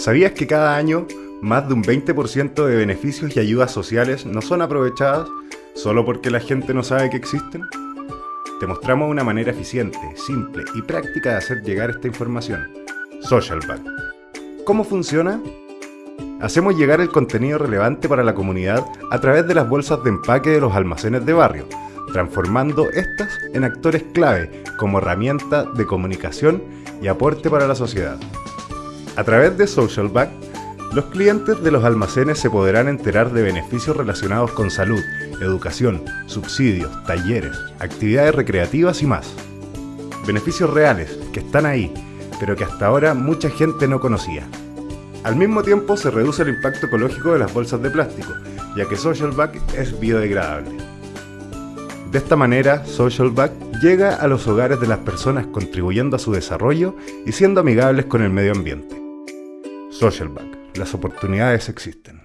¿Sabías que cada año más de un 20% de beneficios y ayudas sociales no son aprovechadas solo porque la gente no sabe que existen? Te mostramos una manera eficiente, simple y práctica de hacer llegar esta información. SocialBack. ¿Cómo funciona? Hacemos llegar el contenido relevante para la comunidad a través de las bolsas de empaque de los almacenes de barrio, transformando estas en actores clave como herramienta de comunicación y aporte para la sociedad. A través de SocialBack, los clientes de los almacenes se podrán enterar de beneficios relacionados con salud, educación, subsidios, talleres, actividades recreativas y más. Beneficios reales, que están ahí, pero que hasta ahora mucha gente no conocía. Al mismo tiempo se reduce el impacto ecológico de las bolsas de plástico, ya que SocialBack es biodegradable. De esta manera, SocialBack llega a los hogares de las personas contribuyendo a su desarrollo y siendo amigables con el medio ambiente. SocialBack, las oportunidades existen.